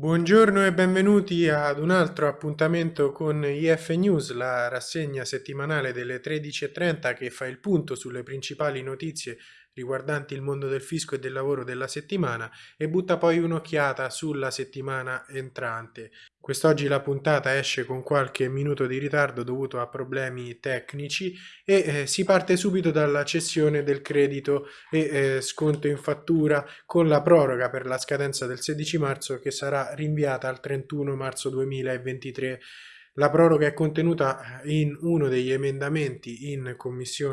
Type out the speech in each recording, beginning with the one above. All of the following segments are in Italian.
Buongiorno e benvenuti ad un altro appuntamento con IF News, la rassegna settimanale delle 13.30 che fa il punto sulle principali notizie riguardanti il mondo del fisco e del lavoro della settimana e butta poi un'occhiata sulla settimana entrante. Quest'oggi la puntata esce con qualche minuto di ritardo dovuto a problemi tecnici e eh, si parte subito dalla cessione del credito e eh, sconto in fattura con la proroga per la scadenza del 16 marzo che sarà rinviata al 31 marzo 2023 la proroga è contenuta in uno degli emendamenti in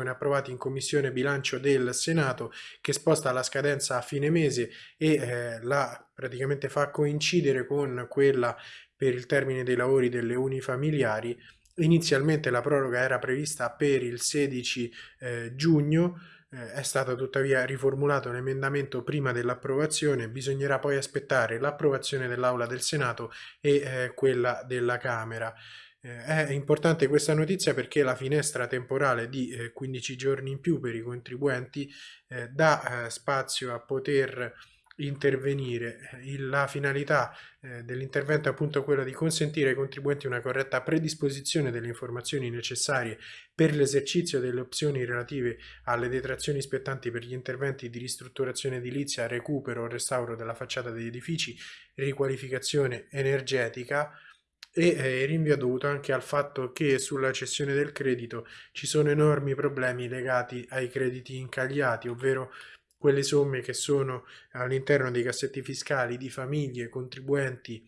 approvati in commissione bilancio del Senato che sposta la scadenza a fine mese e eh, la praticamente fa coincidere con quella per il termine dei lavori delle unifamiliari. Inizialmente la proroga era prevista per il 16 eh, giugno, eh, è stato tuttavia riformulato l'emendamento prima dell'approvazione, bisognerà poi aspettare l'approvazione dell'Aula del Senato e eh, quella della Camera. Eh, è importante questa notizia perché la finestra temporale di 15 giorni in più per i contribuenti dà spazio a poter intervenire. La finalità eh, dell'intervento è appunto quella di consentire ai contribuenti una corretta predisposizione delle informazioni necessarie per l'esercizio delle opzioni relative alle detrazioni spettanti per gli interventi di ristrutturazione edilizia, recupero o restauro della facciata degli edifici, riqualificazione energetica, e eh, rinvio dovuto anche al fatto che sulla cessione del credito ci sono enormi problemi legati ai crediti incagliati, ovvero quelle somme che sono all'interno dei cassetti fiscali di famiglie, contribuenti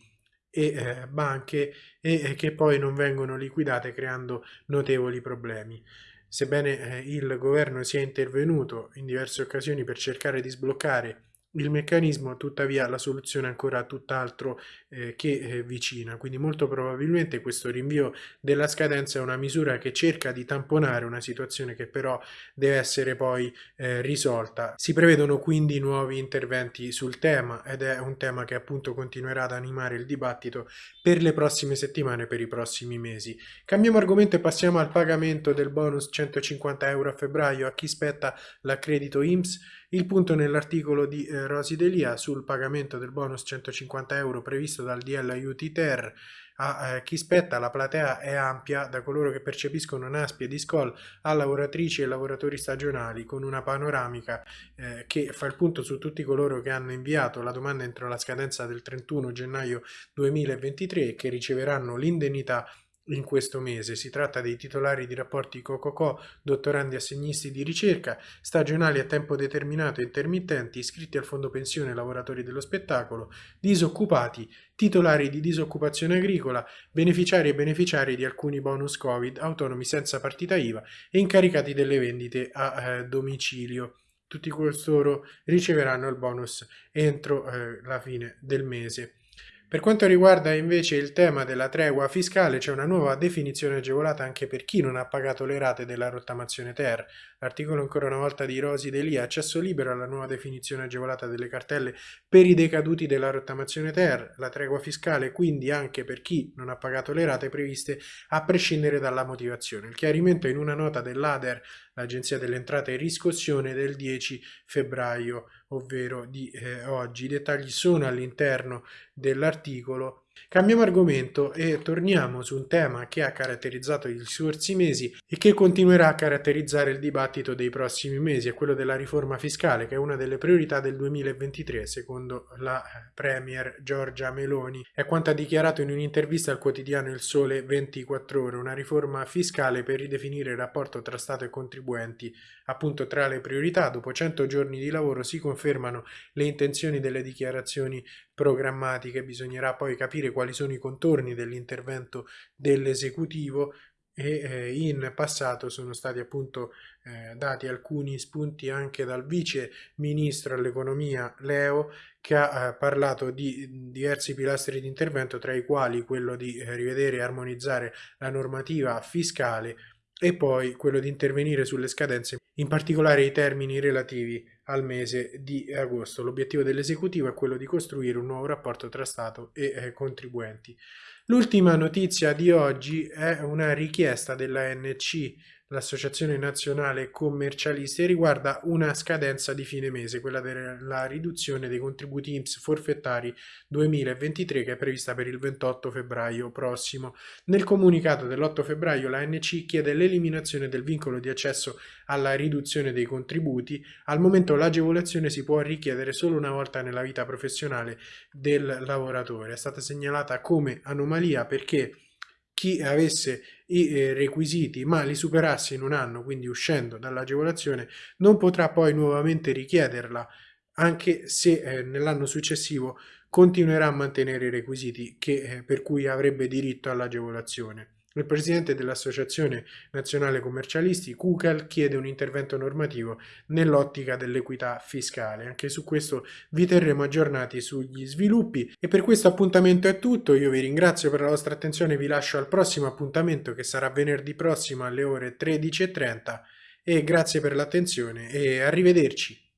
e eh, banche e eh, che poi non vengono liquidate creando notevoli problemi. Sebbene eh, il governo sia intervenuto in diverse occasioni per cercare di sbloccare il meccanismo tuttavia la soluzione è ancora tutt'altro eh, che eh, vicina, quindi molto probabilmente questo rinvio della scadenza è una misura che cerca di tamponare una situazione che però deve essere poi eh, risolta. Si prevedono quindi nuovi interventi sul tema ed è un tema che appunto continuerà ad animare il dibattito per le prossime settimane, per i prossimi mesi. Cambiamo argomento e passiamo al pagamento del bonus 150 euro a febbraio a chi spetta l'accredito IMSS il punto nell'articolo di eh, Rosi Delia sul pagamento del bonus 150 euro previsto dal DL Aiuti Ter a eh, chi spetta la platea è ampia da coloro che percepiscono NASPI e DISCOL a lavoratrici e lavoratori stagionali con una panoramica eh, che fa il punto su tutti coloro che hanno inviato la domanda entro la scadenza del 31 gennaio 2023 e che riceveranno l'indennità in questo mese. Si tratta dei titolari di rapporti COCOCO, dottorandi assegnisti di ricerca, stagionali a tempo determinato e intermittenti, iscritti al fondo pensione lavoratori dello spettacolo, disoccupati, titolari di disoccupazione agricola, beneficiari e beneficiari di alcuni bonus Covid, autonomi senza partita IVA e incaricati delle vendite a eh, domicilio. Tutti costoro riceveranno il bonus entro eh, la fine del mese. Per quanto riguarda invece il tema della tregua fiscale, c'è una nuova definizione agevolata anche per chi non ha pagato le rate della rottamazione ter. L'articolo ancora una volta di Rosi Delia, accesso libero alla nuova definizione agevolata delle cartelle per i decaduti della rottamazione ter. La tregua fiscale quindi anche per chi non ha pagato le rate previste a prescindere dalla motivazione. Il chiarimento in una nota dell'ADER, l'Agenzia delle Entrate e Riscossione, del 10 febbraio ovvero di eh, oggi. I dettagli sono all'interno dell'articolo Cambiamo argomento e torniamo su un tema che ha caratterizzato gli scorsi mesi e che continuerà a caratterizzare il dibattito dei prossimi mesi, è quello della riforma fiscale, che è una delle priorità del 2023, secondo la Premier Giorgia Meloni. È quanto ha dichiarato in un'intervista al quotidiano Il Sole 24 Ore, una riforma fiscale per ridefinire il rapporto tra Stato e contribuenti. Appunto tra le priorità, dopo 100 giorni di lavoro si confermano le intenzioni delle dichiarazioni programmatiche, bisognerà poi capire quali sono i contorni dell'intervento dell'esecutivo e eh, in passato sono stati appunto eh, dati alcuni spunti anche dal vice ministro all'economia Leo che ha eh, parlato di diversi pilastri di intervento tra i quali quello di eh, rivedere e armonizzare la normativa fiscale e poi quello di intervenire sulle scadenze, in particolare i termini relativi al mese di agosto. L'obiettivo dell'esecutivo è quello di costruire un nuovo rapporto tra Stato e eh, contribuenti. L'ultima notizia di oggi è una richiesta della NC, l'Associazione Nazionale Commercialisti riguarda una scadenza di fine mese, quella della riduzione dei contributi IMSS forfettari 2023 che è prevista per il 28 febbraio prossimo. Nel comunicato dell'8 febbraio l'ANC chiede l'eliminazione del vincolo di accesso alla riduzione dei contributi. Al momento l'agevolazione si può richiedere solo una volta nella vita professionale del lavoratore. È stata segnalata come anomalia perché chi avesse i eh, requisiti ma li superasse in un anno, quindi uscendo dall'agevolazione, non potrà poi nuovamente richiederla anche se eh, nell'anno successivo continuerà a mantenere i requisiti che, eh, per cui avrebbe diritto all'agevolazione. Il presidente dell'Associazione Nazionale Commercialisti, Kukel, chiede un intervento normativo nell'ottica dell'equità fiscale. Anche su questo vi terremo aggiornati sugli sviluppi. E per questo appuntamento è tutto. Io vi ringrazio per la vostra attenzione vi lascio al prossimo appuntamento che sarà venerdì prossimo alle ore 13.30 e grazie per l'attenzione e arrivederci.